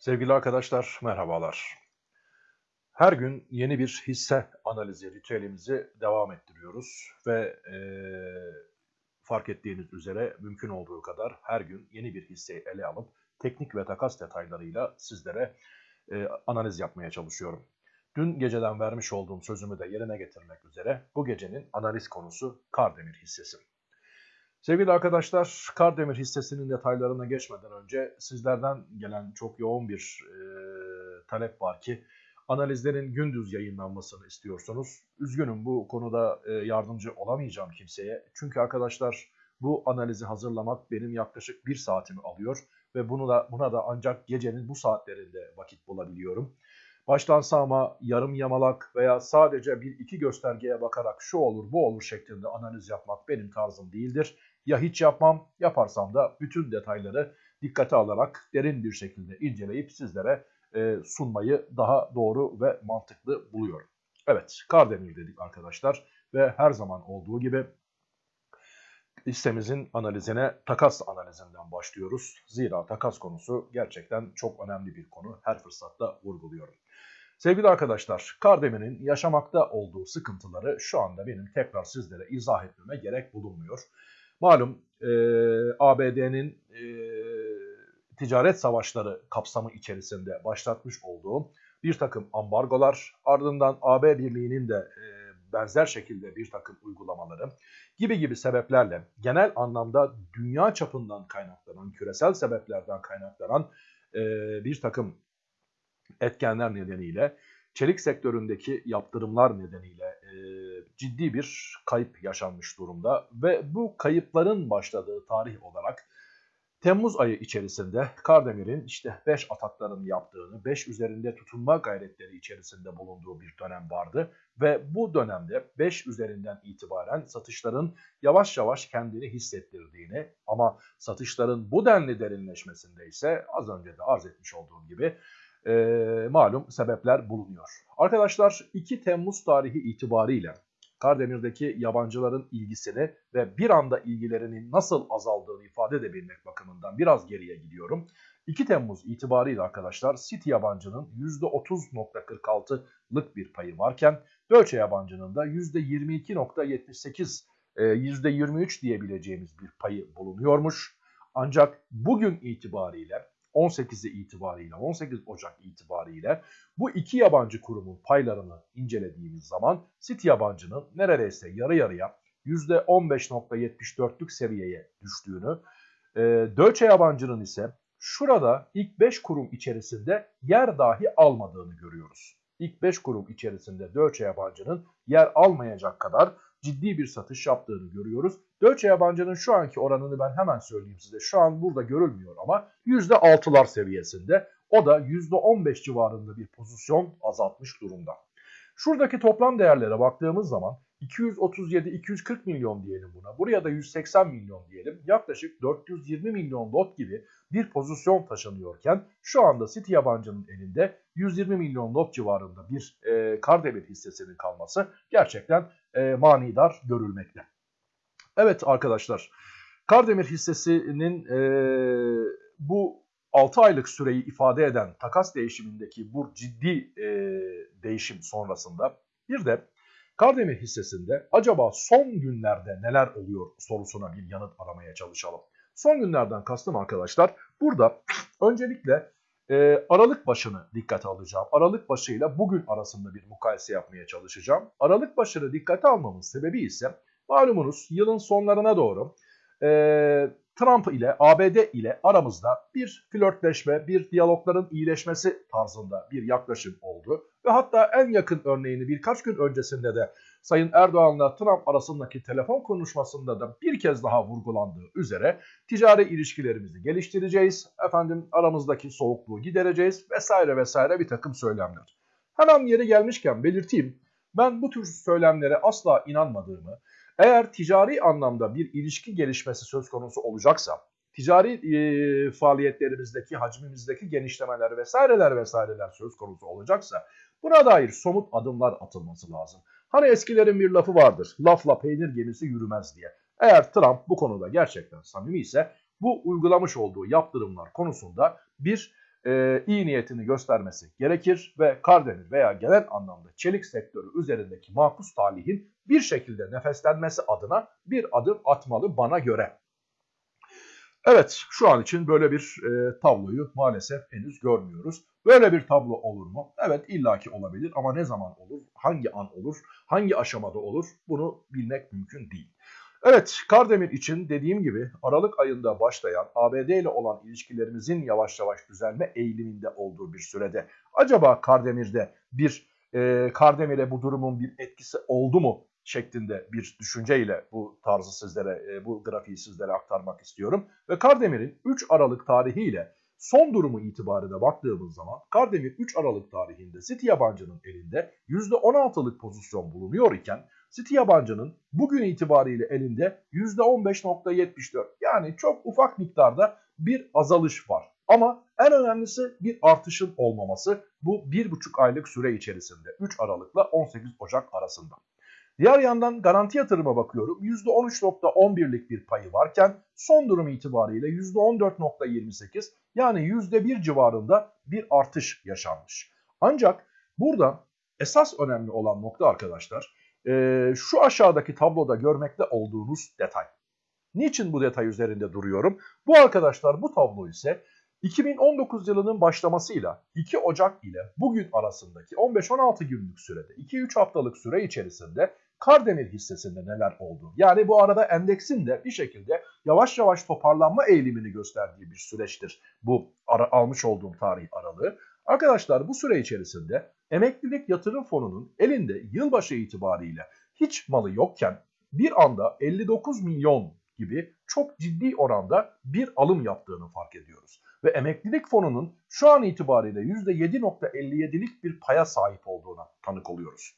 Sevgili arkadaşlar, merhabalar. Her gün yeni bir hisse analizi ritüelimizi devam ettiriyoruz ve e, fark ettiğiniz üzere mümkün olduğu kadar her gün yeni bir hisseyi ele alıp teknik ve takas detaylarıyla sizlere e, analiz yapmaya çalışıyorum. Dün geceden vermiş olduğum sözümü de yerine getirmek üzere bu gecenin analiz konusu Kardemir hissesi. Sevgili arkadaşlar, Kardemir hissesinin detaylarına geçmeden önce sizlerden gelen çok yoğun bir e, talep var ki analizlerin gündüz yayınlanmasını istiyorsunuz. Üzgünüm bu konuda e, yardımcı olamayacağım kimseye. Çünkü arkadaşlar bu analizi hazırlamak benim yaklaşık bir saatimi alıyor ve bunu da buna da ancak gecenin bu saatlerinde vakit bulabiliyorum. Baştan sağma, yarım yamalak veya sadece bir iki göstergeye bakarak şu olur bu olur şeklinde analiz yapmak benim tarzım değildir. Ya hiç yapmam, yaparsam da bütün detayları dikkate alarak derin bir şekilde inceleyip sizlere e, sunmayı daha doğru ve mantıklı buluyorum. Evet, Kardemir dedik arkadaşlar ve her zaman olduğu gibi listemizin analizine takas analizinden başlıyoruz. Zira takas konusu gerçekten çok önemli bir konu. Her fırsatta vurguluyorum. Sevgili arkadaşlar, Kardemir'in yaşamakta olduğu sıkıntıları şu anda benim tekrar sizlere izah etmeme gerek bulunmuyor. Malum e, ABD'nin e, ticaret savaşları kapsamı içerisinde başlatmış olduğu bir takım ambargolar, ardından AB Birliği'nin de e, benzer şekilde bir takım uygulamaları gibi gibi sebeplerle genel anlamda dünya çapından kaynaklanan, küresel sebeplerden kaynaklanan e, bir takım etkenler nedeniyle çelik sektöründeki yaptırımlar nedeniyle e, ciddi bir kayıp yaşanmış durumda ve bu kayıpların başladığı tarih olarak Temmuz ayı içerisinde Kardemir'in işte 5 atakların yaptığını, 5 üzerinde tutunma gayretleri içerisinde bulunduğu bir dönem vardı. Ve bu dönemde 5 üzerinden itibaren satışların yavaş yavaş kendini hissettirdiğini ama satışların bu denli derinleşmesinde ise az önce de arz etmiş olduğum gibi e, malum sebepler bulunuyor. Arkadaşlar 2 Temmuz tarihi itibariyle Kardemir'deki yabancıların ilgisini ve bir anda ilgilerinin nasıl azaldığını ifade edebilmek bakımından biraz geriye gidiyorum. 2 Temmuz itibariyle arkadaşlar City yabancının %30.46'lık bir payı varken Deutsche yabancının da %22.78 %23 e, diyebileceğimiz bir payı bulunuyormuş. Ancak bugün itibariyle 18'i itibariyle 18 Ocak itibariyle bu iki yabancı kurumun paylarını incelediğimiz zaman City yabancının neredeyse yarı yarıya %15.74'lük seviyeye düştüğünü, e, Deutsche yabancının ise şurada ilk 5 kurum içerisinde yer dahi almadığını görüyoruz. İlk 5 kurum içerisinde Deutsche yabancının yer almayacak kadar ciddi bir satış yaptığını görüyoruz. Deutsche yabancının şu anki oranını ben hemen söyleyeyim size. Şu an burada görülmüyor ama %6'lar seviyesinde. O da %15 civarında bir pozisyon azaltmış durumda. Şuradaki toplam değerlere baktığımız zaman 237-240 milyon diyelim buna. Buraya da 180 milyon diyelim. Yaklaşık 420 milyon lot gibi bir pozisyon taşınıyorken şu anda City yabancının elinde 120 milyon lot civarında bir e, Kardemir hissesinin kalması gerçekten e, manidar görülmekte. Evet arkadaşlar Kardemir hissesinin e, bu 6 aylık süreyi ifade eden takas değişimindeki bu ciddi e, değişim sonrasında bir de Kardemir hissesinde acaba son günlerde neler oluyor sorusuna bir yanıt aramaya çalışalım. Son günlerden kastım arkadaşlar burada öncelikle e, Aralık başını dikkate alacağım. Aralık başıyla bugün arasında bir mukayese yapmaya çalışacağım. Aralık başını dikkate almamın sebebi ise malumunuz yılın sonlarına doğru e, Trump ile ABD ile aramızda bir flörtleşme, bir diyalogların iyileşmesi tarzında bir yaklaşım oldu. Ve hatta en yakın örneğini birkaç gün öncesinde de Sayın Erdoğan'la Trump arasındaki telefon konuşmasında da bir kez daha vurgulandığı üzere ticari ilişkilerimizi geliştireceğiz, efendim aramızdaki soğukluğu gidereceğiz vesaire vesaire bir takım söylemler. Hemen yeri gelmişken belirteyim, ben bu tür söylemlere asla inanmadığımı, eğer ticari anlamda bir ilişki gelişmesi söz konusu olacaksa, ticari e, faaliyetlerimizdeki, hacmimizdeki genişlemeler vesaireler vesaireler söz konusu olacaksa buna dair somut adımlar atılması lazım. Hani eskilerin bir lafı vardır, lafla peynir gemisi yürümez diye. Eğer Trump bu konuda gerçekten samimi ise bu uygulamış olduğu yaptırımlar konusunda bir e, iyi niyetini göstermesi gerekir ve Kardemir veya genel anlamda çelik sektörü üzerindeki makus talihin bir şekilde nefeslenmesi adına bir adım atmalı bana göre. Evet şu an için böyle bir e, tabloyu maalesef henüz görmüyoruz. Böyle bir tablo olur mu? Evet illaki olabilir ama ne zaman olur, hangi an olur, hangi aşamada olur bunu bilmek mümkün değil. Evet Kardemir için dediğim gibi Aralık ayında başlayan ABD ile olan ilişkilerimizin yavaş yavaş düzelme eğiliminde olduğu bir sürede acaba Kardemir'de bir e, Kardemir'e bu durumun bir etkisi oldu mu şeklinde bir düşünceyle bu tarzı sizlere, e, bu grafiği sizlere aktarmak istiyorum. Ve Kardemir'in 3 Aralık tarihiyle son durumu itibarıyla baktığımız zaman Kardemir 3 Aralık tarihinde City yabancının elinde %16'lık pozisyon bulunuyor iken City yabancının bugün itibariyle elinde %15.74 yani çok ufak miktarda bir azalış var. Ama en önemlisi bir artışın olmaması bu 1,5 aylık süre içerisinde 3 Aralık'la 18 Ocak arasında. Diğer yandan garanti yatırıma bakıyorum. %13.11'lik bir payı varken son durum itibariyle %14.28 yani %1 civarında bir artış yaşanmış. Ancak burada esas önemli olan nokta arkadaşlar e, şu aşağıdaki tabloda görmekte olduğunuz detay. Niçin bu detay üzerinde duruyorum? Bu arkadaşlar bu tablo ise 2019 yılının başlamasıyla 2 Ocak ile bugün arasındaki 15-16 günlük sürede 2-3 haftalık süre içerisinde Kardemir hissesinde neler oldu? Yani bu arada endeksin de bir şekilde yavaş yavaş toparlanma eğilimini gösterdiği bir süreçtir bu ara, almış olduğum tarih aralığı. Arkadaşlar bu süre içerisinde emeklilik yatırım fonunun elinde yılbaşı itibariyle hiç malı yokken bir anda 59 milyon gibi çok ciddi oranda bir alım yaptığını fark ediyoruz. Ve emeklilik fonunun şu an itibariyle %7.57'lik bir paya sahip olduğuna tanık oluyoruz.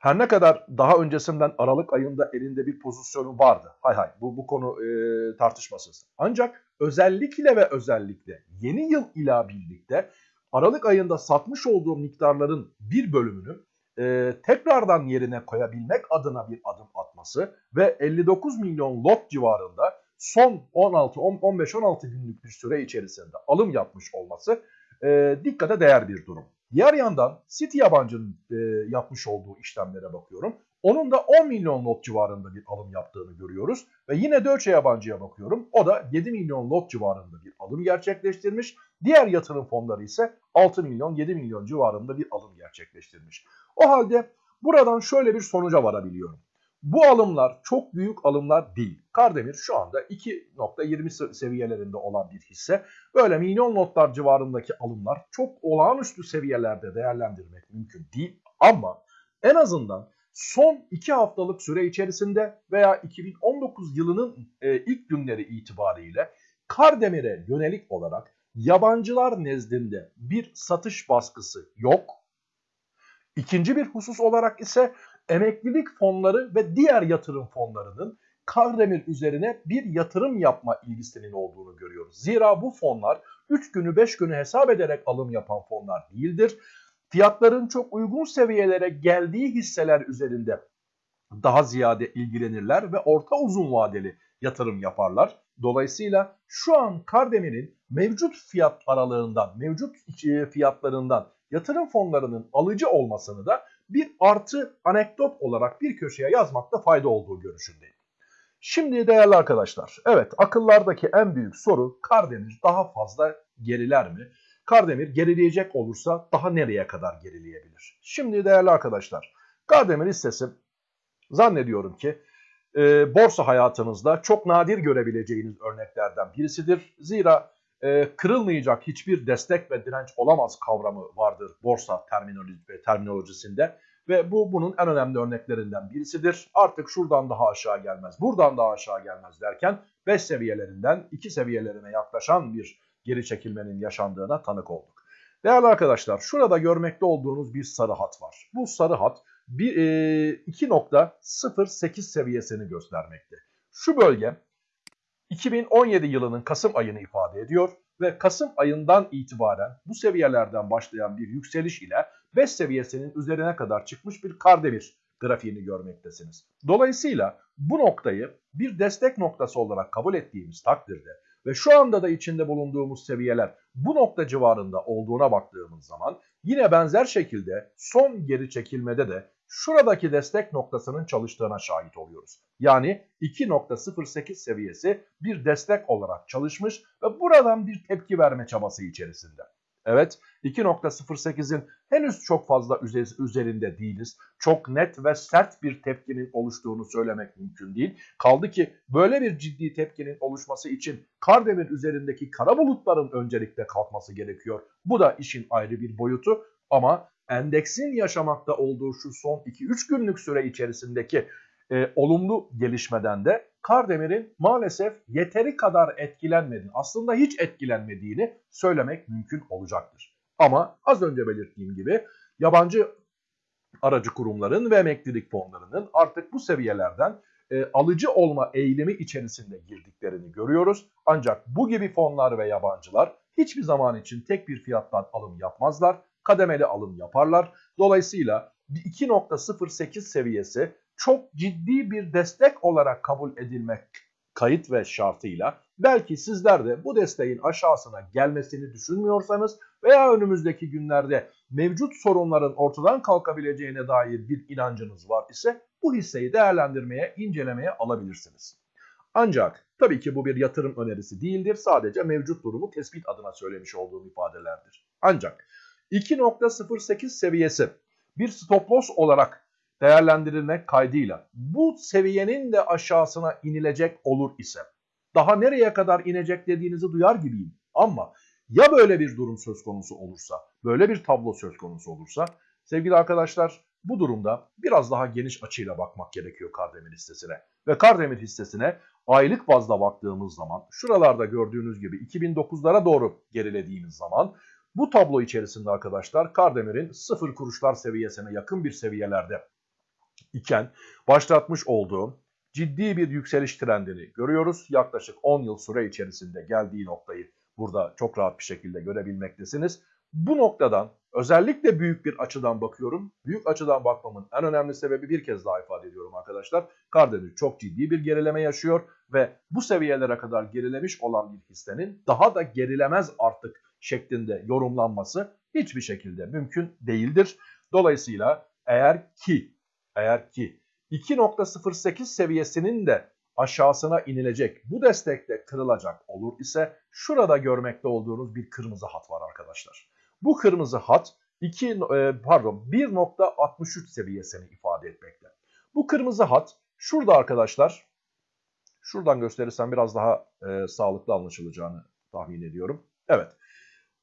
Her ne kadar daha öncesinden Aralık ayında elinde bir pozisyonu vardı. Hay hay bu, bu konu e, tartışmasız. Ancak özellikle ve özellikle yeni yıl ila birlikte Aralık ayında satmış olduğu miktarların bir bölümünü e, tekrardan yerine koyabilmek adına bir adım atması ve 59 milyon lot civarında son 16 15-16 günlük bir süre içerisinde alım yapmış olması e, dikkate değer bir durum. Diğer yandan City yabancının e, yapmış olduğu işlemlere bakıyorum. Onun da 10 milyon lot civarında bir alım yaptığını görüyoruz. Ve yine Deutsche yabancıya bakıyorum. O da 7 milyon lot civarında bir alım gerçekleştirmiş. Diğer yatırım fonları ise 6 milyon 7 milyon civarında bir alım gerçekleştirmiş. O halde buradan şöyle bir sonuca varabiliyorum. Bu alımlar çok büyük alımlar değil. Kardemir şu anda 2.20 seviyelerinde olan bir hisse. Böyle milyon notlar civarındaki alımlar çok olağanüstü seviyelerde değerlendirmek mümkün değil. Ama en azından son 2 haftalık süre içerisinde veya 2019 yılının e, ilk günleri itibariyle Kardemir'e yönelik olarak yabancılar nezdinde bir satış baskısı yok. İkinci bir husus olarak ise emeklilik fonları ve diğer yatırım fonlarının Kardemir üzerine bir yatırım yapma ilgisinin olduğunu görüyoruz. Zira bu fonlar 3 günü 5 günü hesap ederek alım yapan fonlar değildir. Fiyatların çok uygun seviyelere geldiği hisseler üzerinde daha ziyade ilgilenirler ve orta uzun vadeli yatırım yaparlar. Dolayısıyla şu an Kardemir'in mevcut fiyat aralığından, mevcut fiyatlarından yatırım fonlarının alıcı olmasını da bir artı anekdot olarak bir köşeye yazmakta fayda olduğu görüşündeyim. Şimdi değerli arkadaşlar, evet akıllardaki en büyük soru Kardemir daha fazla geriler mi? Kardemir gerileyecek olursa daha nereye kadar gerileyebilir? Şimdi değerli arkadaşlar, Kardemir hissesi zannediyorum ki e, borsa hayatınızda çok nadir görebileceğiniz örneklerden birisidir. Zira e, kırılmayacak hiçbir destek ve direnç olamaz kavramı vardır borsa terminoloji, terminolojisinde. Ve bu bunun en önemli örneklerinden birisidir. Artık şuradan daha aşağı gelmez, buradan daha aşağı gelmez derken 5 seviyelerinden 2 seviyelerine yaklaşan bir geri çekilmenin yaşandığına tanık olduk. Değerli arkadaşlar şurada görmekte olduğunuz bir sarı hat var. Bu sarı hat bir, e, 2.08 seviyesini göstermekte. Şu bölge 2017 yılının Kasım ayını ifade ediyor ve Kasım ayından itibaren bu seviyelerden başlayan bir yükseliş ile 5 seviyesinin üzerine kadar çıkmış bir Kardemir grafiğini görmektesiniz. Dolayısıyla bu noktayı bir destek noktası olarak kabul ettiğimiz takdirde ve şu anda da içinde bulunduğumuz seviyeler bu nokta civarında olduğuna baktığımız zaman yine benzer şekilde son geri çekilmede de şuradaki destek noktasının çalıştığına şahit oluyoruz. Yani 2.08 seviyesi bir destek olarak çalışmış ve buradan bir tepki verme çabası içerisinde. Evet 2.08'in henüz çok fazla üzerinde değiliz. Çok net ve sert bir tepkinin oluştuğunu söylemek mümkün değil. Kaldı ki böyle bir ciddi tepkinin oluşması için Kardemir üzerindeki kara bulutların öncelikle kalkması gerekiyor. Bu da işin ayrı bir boyutu ama endeksin yaşamakta olduğu şu son 2-3 günlük süre içerisindeki e, olumlu gelişmeden de Kardemir'in maalesef yeteri kadar etkilenmediğini, aslında hiç etkilenmediğini söylemek mümkün olacaktır. Ama az önce belirttiğim gibi yabancı aracı kurumların ve emeklilik fonlarının artık bu seviyelerden e, alıcı olma eğilimi içerisinde girdiklerini görüyoruz. Ancak bu gibi fonlar ve yabancılar hiçbir zaman için tek bir fiyattan alım yapmazlar. Kademeli alım yaparlar. Dolayısıyla 2.08 seviyesi çok ciddi bir destek olarak kabul edilmek kayıt ve şartıyla belki sizler de bu desteğin aşağısına gelmesini düşünmüyorsanız veya önümüzdeki günlerde mevcut sorunların ortadan kalkabileceğine dair bir inancınız var ise bu hisseyi değerlendirmeye, incelemeye alabilirsiniz. Ancak tabii ki bu bir yatırım önerisi değildir. Sadece mevcut durumu tespit adına söylemiş olduğum ifadelerdir. Ancak 2.08 seviyesi bir stop loss olarak değerlendirilmek kaydıyla bu seviyenin de aşağısına inilecek olur ise daha nereye kadar inecek dediğinizi duyar gibiyim. Ama ya böyle bir durum söz konusu olursa, böyle bir tablo söz konusu olursa sevgili arkadaşlar bu durumda biraz daha geniş açıyla bakmak gerekiyor Kardemir hissesine. Ve Kardemir hissesine aylık bazda baktığımız zaman şuralarda gördüğünüz gibi 2009'lara doğru gerilediğimiz zaman bu tablo içerisinde arkadaşlar Kardemir'in sıfır kuruşlar seviyesine yakın bir seviyelerde iken başlatmış olduğu ciddi bir yükseliş trendini görüyoruz. Yaklaşık 10 yıl süre içerisinde geldiği noktayı burada çok rahat bir şekilde görebilmektesiniz. Bu noktadan özellikle büyük bir açıdan bakıyorum. Büyük açıdan bakmamın en önemli sebebi bir kez daha ifade ediyorum arkadaşlar. Karadeniz çok ciddi bir gerileme yaşıyor ve bu seviyelere kadar gerilemiş olan bir hissenin daha da gerilemez artık şeklinde yorumlanması hiçbir şekilde mümkün değildir. Dolayısıyla eğer ki eğer ki 2.08 seviyesinin de aşağısına inilecek bu destekte kırılacak olur ise şurada görmekte olduğunuz bir kırmızı hat var arkadaşlar. Bu kırmızı hat 2 e, pardon 1.63 seviyesini ifade etmekte. Bu kırmızı hat şurada arkadaşlar şuradan gösterirsem biraz daha e, sağlıklı anlaşılacağını tahmin ediyorum. Evet.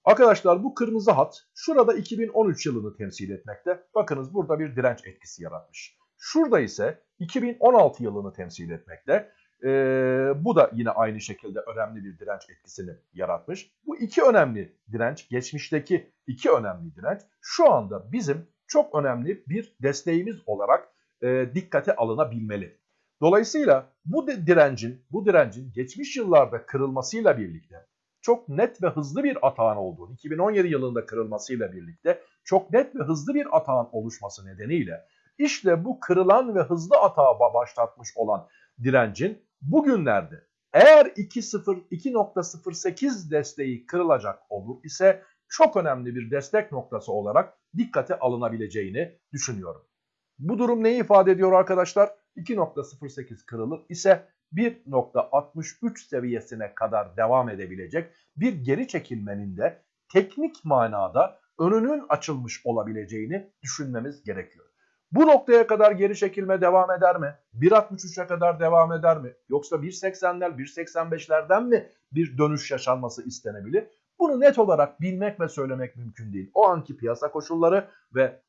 Arkadaşlar bu kırmızı hat şurada 2013 yılını temsil etmekte. Bakınız burada bir direnç etkisi yaratmış. Şurada ise 2016 yılını temsil etmekte. Ee, bu da yine aynı şekilde önemli bir direnç etkisini yaratmış. Bu iki önemli direnç, geçmişteki iki önemli direnç şu anda bizim çok önemli bir desteğimiz olarak e, dikkate alınabilmeli. Dolayısıyla bu direncin, bu direncin geçmiş yıllarda kırılmasıyla birlikte çok net ve hızlı bir atağın olduğunu, 2017 yılında kırılmasıyla birlikte çok net ve hızlı bir atağın oluşması nedeniyle işte bu kırılan ve hızlı atağa başlatmış olan direncin bugünlerde eğer 2.08 desteği kırılacak olur ise çok önemli bir destek noktası olarak dikkate alınabileceğini düşünüyorum. Bu durum neyi ifade ediyor arkadaşlar? 2.08 kırılır ise 1.63 seviyesine kadar devam edebilecek bir geri çekilmenin de teknik manada önünün açılmış olabileceğini düşünmemiz gerekiyor. Bu noktaya kadar geri çekilme devam eder mi? 1.63'e kadar devam eder mi? Yoksa 1.80'ler, 1.85'lerden mi bir dönüş yaşanması istenebilir? Bunu net olarak bilmek ve söylemek mümkün değil. O anki piyasa koşulları ve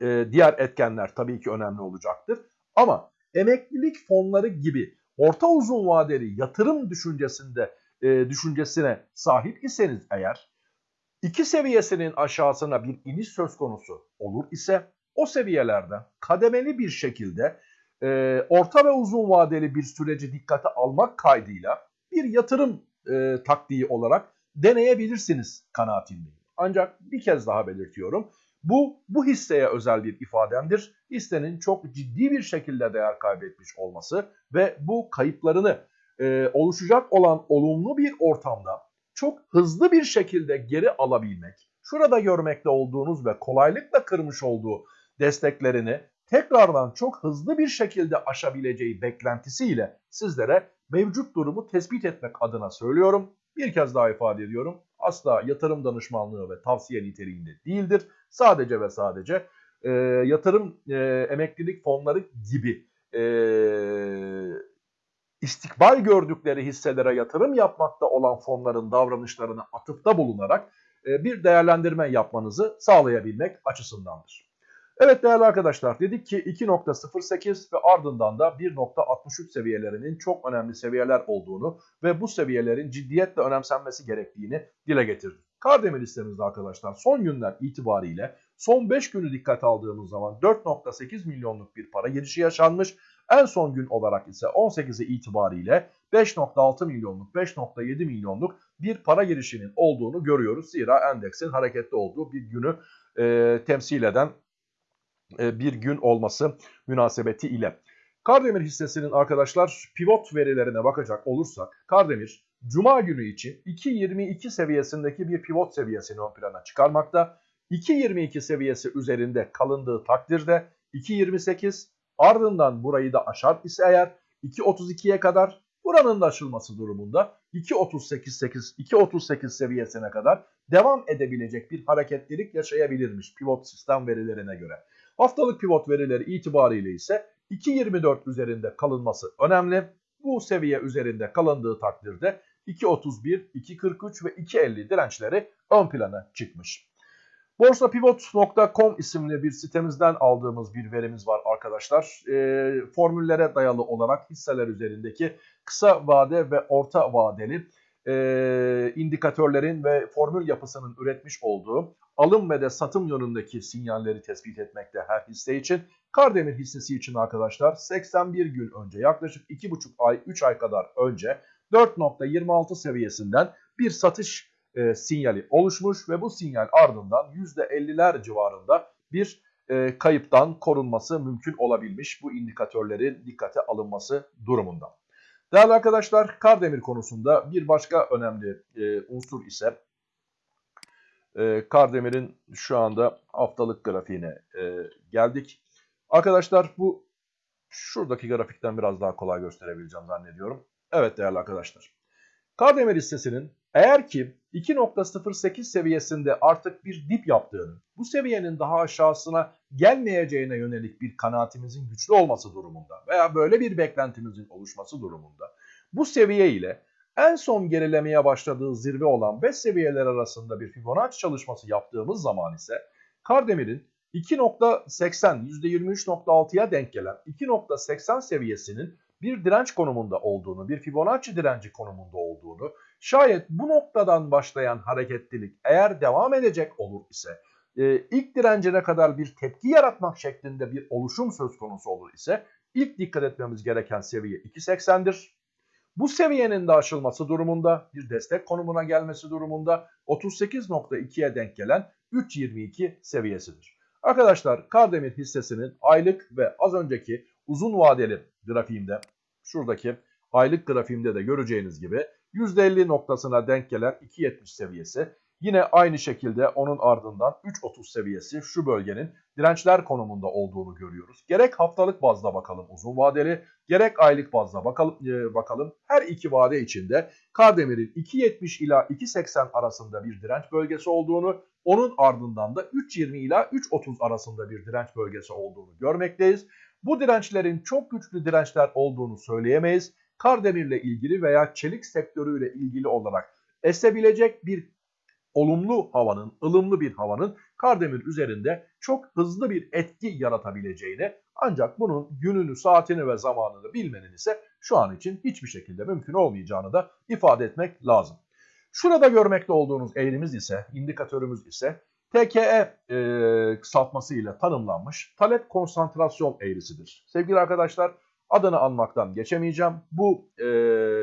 e, diğer etkenler tabii ki önemli olacaktır. Ama emeklilik fonları gibi orta uzun vadeli yatırım düşüncesinde e, düşüncesine sahip iseniz eğer iki seviyesinin aşağısına bir iniş söz konusu olur ise o seviyelerden kademeli bir şekilde e, orta ve uzun vadeli bir süreci dikkate almak kaydıyla bir yatırım e, taktiği olarak deneyebilirsiniz kanaatindeyim. Ancak bir kez daha belirtiyorum. Bu, bu hisseye özel bir ifademdir. Hissenin çok ciddi bir şekilde değer kaybetmiş olması ve bu kayıplarını e, oluşacak olan olumlu bir ortamda çok hızlı bir şekilde geri alabilmek, şurada görmekte olduğunuz ve kolaylıkla kırmış olduğu desteklerini tekrardan çok hızlı bir şekilde aşabileceği beklentisiyle sizlere mevcut durumu tespit etmek adına söylüyorum. Bir kez daha ifade ediyorum. Asla yatırım danışmanlığı ve tavsiye niteliğinde değildir. Sadece ve sadece e, yatırım e, emeklilik fonları gibi e, istikbal gördükleri hisselere yatırım yapmakta olan fonların davranışlarına atıfta bulunarak e, bir değerlendirme yapmanızı sağlayabilmek açısındandır. Evet değerli arkadaşlar dedik ki 2.08 ve ardından da 1.63 seviyelerinin çok önemli seviyeler olduğunu ve bu seviyelerin ciddiyetle önemsenmesi gerektiğini dile getirdik. Kardemir listemizde arkadaşlar son günler itibariyle son 5 günü dikkat aldığımız zaman 4.8 milyonluk bir para girişi yaşanmış. En son gün olarak ise 18'i itibariyle 5.6 milyonluk 5.7 milyonluk bir para girişinin olduğunu görüyoruz. Zira endeksin hareketli olduğu bir günü e, temsil eden bir gün olması münasebeti ile. Kardemir hissesinin arkadaşlar pivot verilerine bakacak olursak Kardemir Cuma günü için 2.22 seviyesindeki bir pivot seviyesini ön plana çıkarmakta. 2.22 seviyesi üzerinde kalındığı takdirde 2.28 ardından burayı da aşar ise eğer 2.32'ye kadar buranın da aşılması durumunda 2.38 2.38 seviyesine kadar devam edebilecek bir hareketlilik yaşayabilirmiş pivot sistem verilerine göre. Haftalık pivot verileri itibariyle ise 2.24 üzerinde kalınması önemli. Bu seviye üzerinde kalındığı takdirde 2.31, 2.43 ve 2.50 dirençleri ön plana çıkmış. Borsapivot.com isimli bir sitemizden aldığımız bir verimiz var arkadaşlar. E, formüllere dayalı olarak hisseler üzerindeki kısa vade ve orta vadeli e, indikatörlerin ve formül yapısının üretmiş olduğu alım ve de satım yönündeki sinyalleri tespit etmekte her hisse için. Kardemir hissesi için arkadaşlar 81 gün önce yaklaşık 2,5 ay 3 ay kadar önce 4.26 seviyesinden bir satış e, sinyali oluşmuş ve bu sinyal ardından %50'ler civarında bir e, kayıptan korunması mümkün olabilmiş bu indikatörlerin dikkate alınması durumunda. Değerli arkadaşlar Kardemir konusunda bir başka önemli e, unsur ise e, Kardemir'in şu anda haftalık grafiğine e, geldik. Arkadaşlar bu şuradaki grafikten biraz daha kolay gösterebileceğim zannediyorum. Evet değerli arkadaşlar. Kardemir hissesinin eğer ki 2.08 seviyesinde artık bir dip yaptığını, bu seviyenin daha aşağısına gelmeyeceğine yönelik bir kanaatimizin güçlü olması durumunda veya böyle bir beklentimizin oluşması durumunda bu seviye ile en son gerilemeye başladığı zirve olan 5 seviyeler arasında bir Fibonacci çalışması yaptığımız zaman ise Kardemir'in 2.80 %23.6'ya denk gelen 2.80 seviyesinin bir direnç konumunda olduğunu, bir Fibonacci direnci konumunda olduğunu, şayet bu noktadan başlayan hareketlilik eğer devam edecek olur ise, e, ilk direncine kadar bir tepki yaratmak şeklinde bir oluşum söz konusu olur ise, ilk dikkat etmemiz gereken seviye 2.80'dir. Bu seviyenin de aşılması durumunda, bir destek konumuna gelmesi durumunda 38.2'ye denk gelen 3.22 seviyesidir. Arkadaşlar Kardemir hissesinin aylık ve az önceki uzun vadeli grafiğimde şuradaki aylık grafiğimde de göreceğiniz gibi %50 noktasına denk gelen 2.70 seviyesi Yine aynı şekilde onun ardından 3.30 seviyesi şu bölgenin dirençler konumunda olduğunu görüyoruz. Gerek haftalık bazda bakalım uzun vadeli, gerek aylık bazda bakalım, e, bakalım. Her iki vade içinde Kardemir'in 2.70 ila 2.80 arasında bir direnç bölgesi olduğunu, onun ardından da 3.20 ila 3.30 arasında bir direnç bölgesi olduğunu görmekteyiz. Bu dirençlerin çok güçlü dirençler olduğunu söyleyemeyiz. Kardemir'le ilgili veya çelik sektörüyle ilgili olarak esebilecek bir olumlu havanın, ılımlı bir havanın Kardemir üzerinde çok hızlı bir etki yaratabileceğini ancak bunun gününü, saatini ve zamanını bilmenin ise şu an için hiçbir şekilde mümkün olmayacağını da ifade etmek lazım. Şurada görmekte olduğunuz eğrimiz ise, indikatörümüz ise TKE e, kısaltmasıyla tanımlanmış talep konsantrasyon eğrisidir. Sevgili arkadaşlar adını anmaktan geçemeyeceğim. Bu e,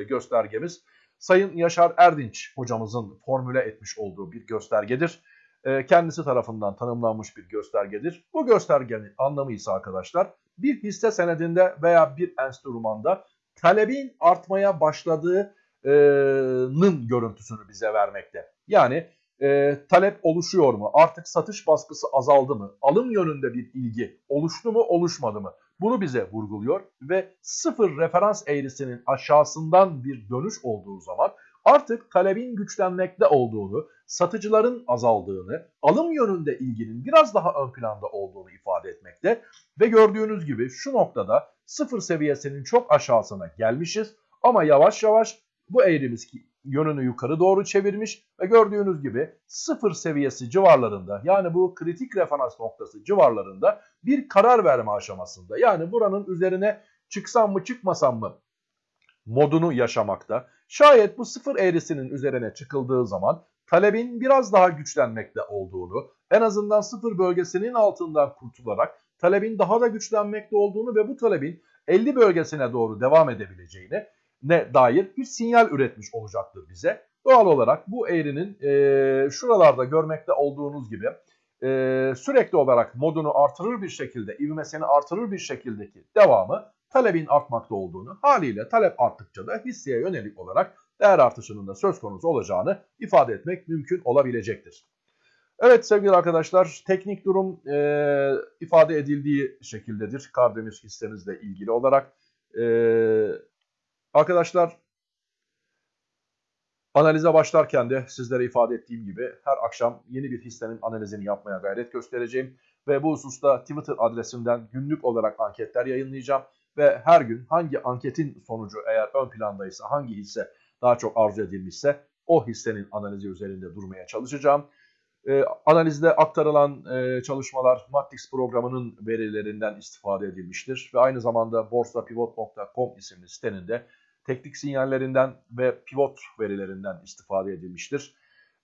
göstergemiz Sayın Yaşar Erdinç hocamızın formüle etmiş olduğu bir göstergedir. Ee, kendisi tarafından tanımlanmış bir göstergedir. Bu göstergenin anlamı ise arkadaşlar bir hisse senedinde veya bir enstrümanda talebin artmaya başladığının görüntüsünü bize vermekte. Yani e, talep oluşuyor mu? Artık satış baskısı azaldı mı? Alım yönünde bir ilgi oluştu mu oluşmadı mı? Bunu bize vurguluyor ve sıfır referans eğrisinin aşağısından bir dönüş olduğu zaman artık talebin güçlenmekte olduğunu, satıcıların azaldığını, alım yönünde ilginin biraz daha ön planda olduğunu ifade etmekte ve gördüğünüz gibi şu noktada sıfır seviyesinin çok aşağısına gelmişiz ama yavaş yavaş bu eğrimiz yönünü yukarı doğru çevirmiş ve gördüğünüz gibi sıfır seviyesi civarlarında yani bu kritik referans noktası civarlarında bir karar verme aşamasında. Yani buranın üzerine çıksam mı çıkmasam mı modunu yaşamakta. Şayet bu sıfır eğrisinin üzerine çıkıldığı zaman talebin biraz daha güçlenmekte olduğunu, en azından sıfır bölgesinin altından kurtularak talebin daha da güçlenmekte olduğunu ve bu talebin 50 bölgesine doğru devam edebileceğini ne dair bir sinyal üretmiş olacaktır bize. Doğal olarak bu eğrinin e, şuralarda görmekte olduğunuz gibi e, sürekli olarak modunu artırır bir şekilde, ivmesini artırır bir şekildeki devamı talebin artmakta olduğunu, haliyle talep arttıkça da hisseye yönelik olarak değer artışının da söz konusu olacağını ifade etmek mümkün olabilecektir. Evet sevgili arkadaşlar teknik durum e, ifade edildiği şekildedir. Kardemir hissemizle ilgili olarak. E, arkadaşlar analize başlarken de sizlere ifade ettiğim gibi her akşam yeni bir hissenin analizini yapmaya gayret göstereceğim. Ve bu hususta Twitter adresimden günlük olarak anketler yayınlayacağım. Ve her gün hangi anketin sonucu eğer ön plandaysa hangi hisse daha çok arzu edilmişse o hissenin analizi üzerinde durmaya çalışacağım. E, analizde aktarılan e, çalışmalar Matrix programının verilerinden istifade edilmiştir ve aynı zamanda borsapivot.com isimli sitenin de teknik sinyallerinden ve pivot verilerinden istifade edilmiştir.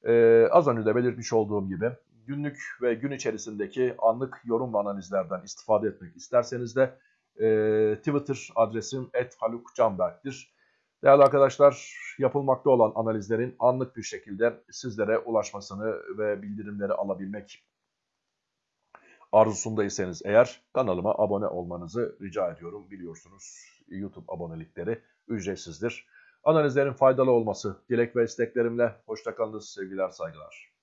E, az önce de belirtmiş olduğum gibi günlük ve gün içerisindeki anlık yorum ve analizlerden istifade etmek isterseniz de e, Twitter adresim @halukcanberk'tir. Değerli arkadaşlar, yapılmakta olan analizlerin anlık bir şekilde sizlere ulaşmasını ve bildirimleri alabilmek arzusundaysanız eğer kanalıma abone olmanızı rica ediyorum. Biliyorsunuz YouTube abonelikleri ücretsizdir. Analizlerin faydalı olması dilek ve isteklerimle hoşçakalınız sevgiler saygılar.